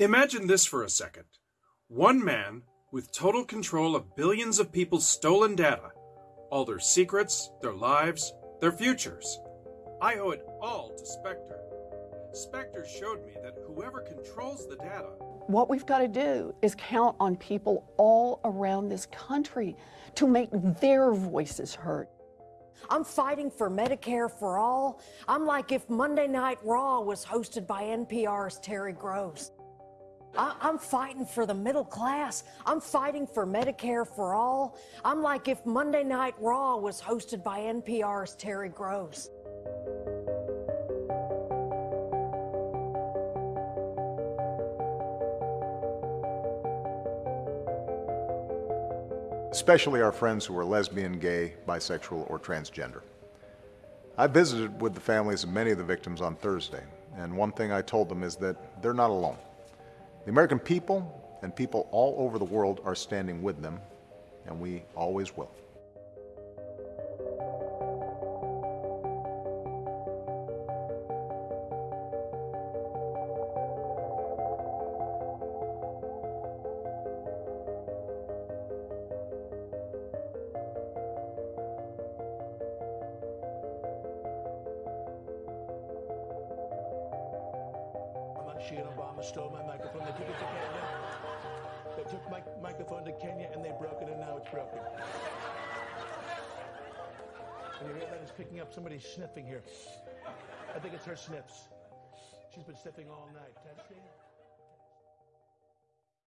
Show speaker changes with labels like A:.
A: Imagine this for a second. One man with total control of billions of people's stolen data, all their secrets, their lives, their futures. I owe it all to Spectre. Spectre showed me that whoever controls the data.
B: What we've got to do is count on people all around this country to make their voices heard.
C: I'm fighting for Medicare for all. I'm like if Monday Night Raw was hosted by NPR's Terry Gross. I- I'm fighting for the middle class. I'm fighting for Medicare for all. I'm like if Monday Night Raw was hosted by NPR's Terry Gross.
D: especially our friends who are lesbian, gay, bisexual, or transgender. I visited with the families of many of the victims on Thursday, and one thing I told them is that they're not alone. The American people and people all over the world are standing with them, and we always will.
E: She and Obama stole my microphone. They took it to Kenya. They took my microphone to Kenya and they broke it, and now it's broken. And you hear that? It's picking up somebody sniffing here. I think it's her sniffs. She's been sniffing all night. Testing.